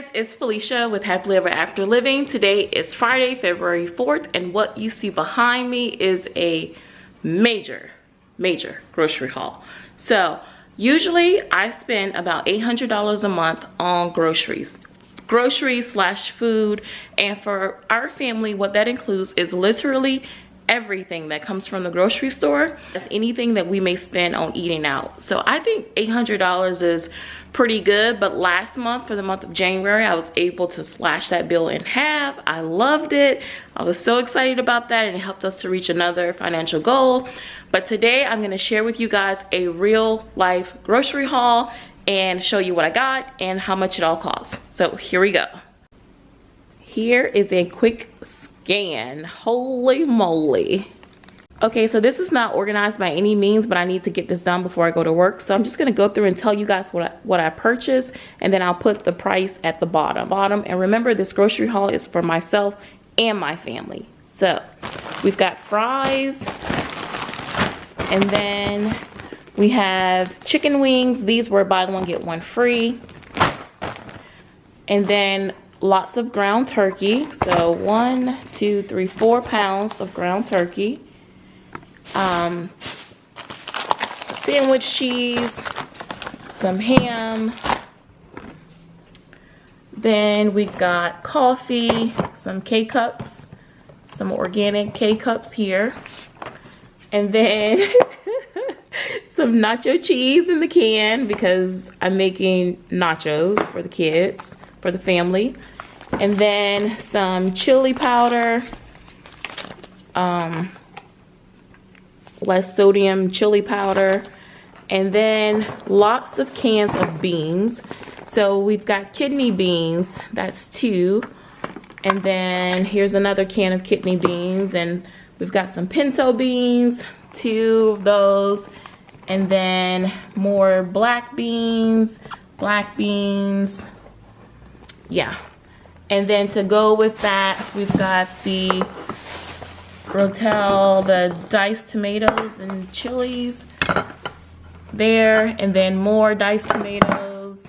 guys, it's Felicia with Happily Ever After Living. Today is Friday, February 4th, and what you see behind me is a major, major grocery haul. So, usually I spend about $800 a month on groceries. Groceries slash food, and for our family, what that includes is literally everything that comes from the grocery store. That's anything that we may spend on eating out. So I think $800 is pretty good but last month for the month of January I was able to slash that bill in half. I loved it. I was so excited about that and it helped us to reach another financial goal. But today I'm going to share with you guys a real life grocery haul and show you what I got and how much it all costs. So here we go. Here is a quick scan holy moly Okay, so this is not organized by any means, but I need to get this done before I go to work. So I'm just gonna go through and tell you guys what I, what I purchased, and then I'll put the price at the bottom. Bottom, and remember this grocery haul is for myself and my family. So we've got fries, and then we have chicken wings. These were buy one, get one free. And then lots of ground turkey. So one, two, three, four pounds of ground turkey um, sandwich cheese, some ham. Then we've got coffee, some K-cups, some organic K-cups here. And then some nacho cheese in the can because I'm making nachos for the kids, for the family. And then some chili powder, um, less sodium chili powder, and then lots of cans of beans. So we've got kidney beans, that's two. And then here's another can of kidney beans, and we've got some pinto beans, two of those. And then more black beans, black beans, yeah. And then to go with that, we've got the Rotel, the diced tomatoes and chilies there, and then more diced tomatoes.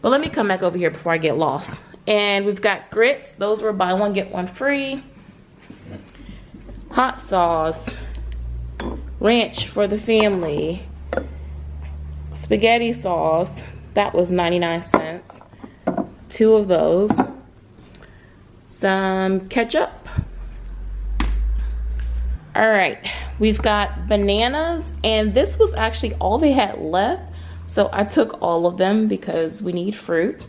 But let me come back over here before I get lost. And we've got grits. Those were buy one, get one free. Hot sauce. Ranch for the family. Spaghetti sauce. That was 99 cents. Two of those. Some ketchup. All right we've got bananas and this was actually all they had left so I took all of them because we need fruit.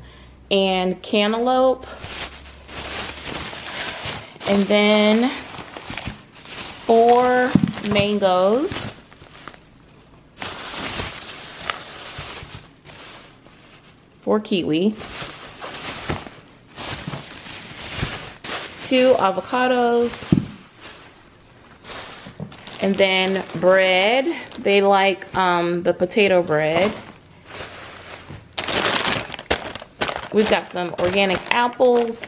And cantaloupe and then four mangoes. Four kiwi two avocados and then bread. They like um, the potato bread. We've got some organic apples,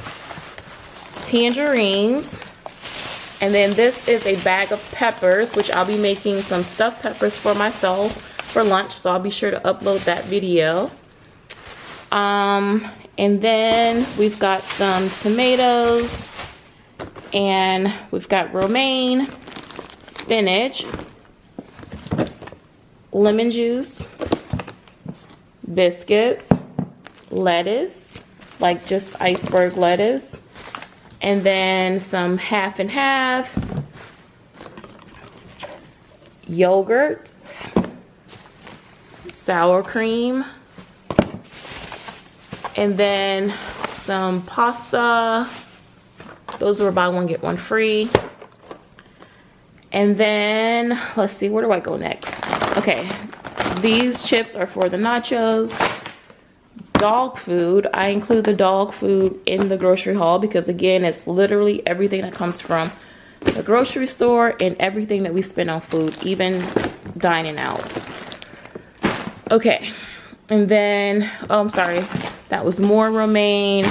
tangerines, and then this is a bag of peppers, which I'll be making some stuffed peppers for myself for lunch, so I'll be sure to upload that video. Um, and then we've got some tomatoes, and we've got romaine, spinach, lemon juice, biscuits, lettuce, like just iceberg lettuce, and then some half and half, yogurt, sour cream, and then some pasta. Those were buy one, get one free. And then, let's see, where do I go next? Okay, these chips are for the nachos. Dog food, I include the dog food in the grocery haul because again, it's literally everything that comes from the grocery store and everything that we spend on food, even dining out. Okay, and then, oh, I'm sorry, that was more romaine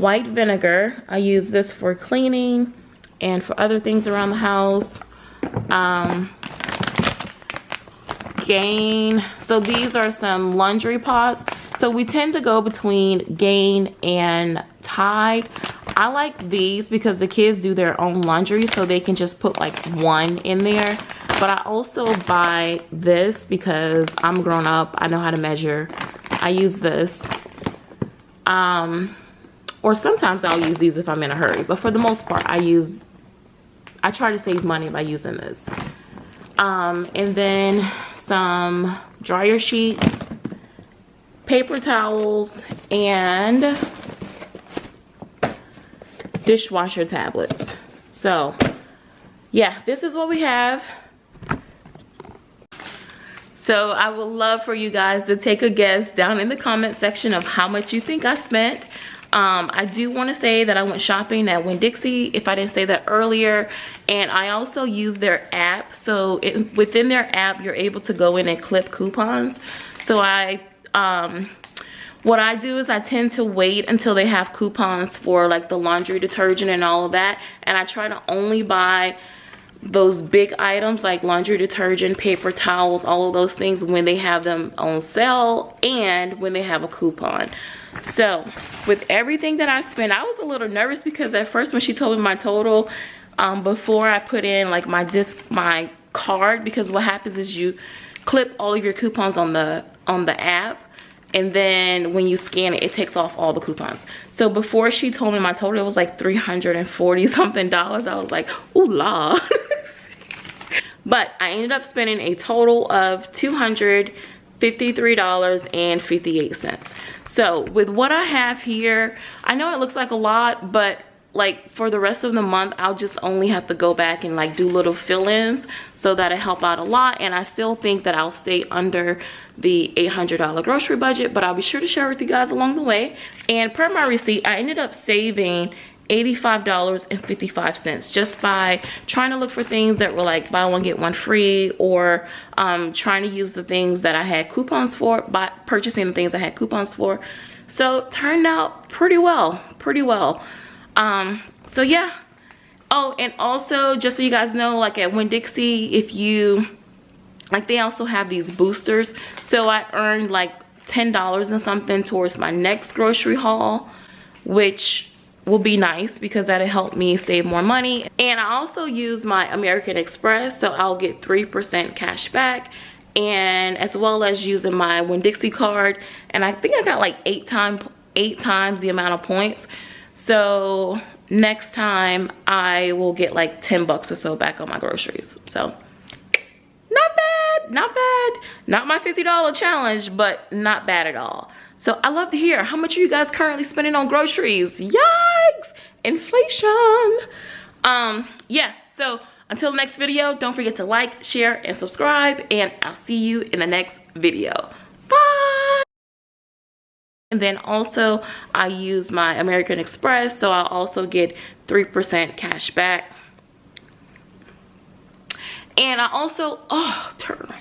white vinegar. I use this for cleaning and for other things around the house um, gain so these are some laundry pots So we tend to go between Gain and Tide. I like these because the kids do their own laundry so they can just put like one in there. But I also buy this because I'm grown up. I know how to measure. I use this. Um, or sometimes I'll use these if I'm in a hurry. But for the most part, I use, I try to save money by using this. Um, and then some dryer sheets, paper towels, and dishwasher tablets. So yeah, this is what we have. So I would love for you guys to take a guess down in the comment section of how much you think I spent. Um, I do want to say that I went shopping at Winn-Dixie, if I didn't say that earlier. And I also use their app. So it, within their app, you're able to go in and clip coupons. So I um, what I do is I tend to wait until they have coupons for like the laundry detergent and all of that. And I try to only buy those big items like laundry detergent, paper towels, all of those things when they have them on sale and when they have a coupon. So with everything that I spent, I was a little nervous because at first when she told me my total, um, before I put in like my disc, my card, because what happens is you clip all of your coupons on the on the app and then when you scan it it takes off all the coupons. So before she told me my total it was like 340 something dollars. I was like ooh la but i ended up spending a total of 253 dollars and 58 cents so with what i have here i know it looks like a lot but like for the rest of the month i'll just only have to go back and like do little fill-ins so that'll help out a lot and i still think that i'll stay under the $800 grocery budget but i'll be sure to share with you guys along the way. And per my receipt i ended up saving $85.55 just by trying to look for things that were like buy one get one free or um, trying to use the things that I had coupons for by purchasing the things I had coupons for. So turned out pretty well pretty well. Um so yeah. Oh and also just so you guys know like at Winn-Dixie if you like they also have these boosters. So I earned like ten dollars and something towards my next grocery haul which will be nice because that'll help me save more money. And I also use my American Express so I'll get 3% cash back and as well as using my Winn-Dixie card. And I think I got like eight time eight times the amount of points. So next time I will get like 10 bucks or so back on my groceries. So not bad. Not my $50 challenge, but not bad at all. So I love to hear how much are you guys currently spending on groceries? Yikes, inflation. Um, yeah, so until the next video, don't forget to like, share, and subscribe, and I'll see you in the next video. Bye! And then also I use my American Express, so I'll also get 3% cash back. And I also, oh, turn.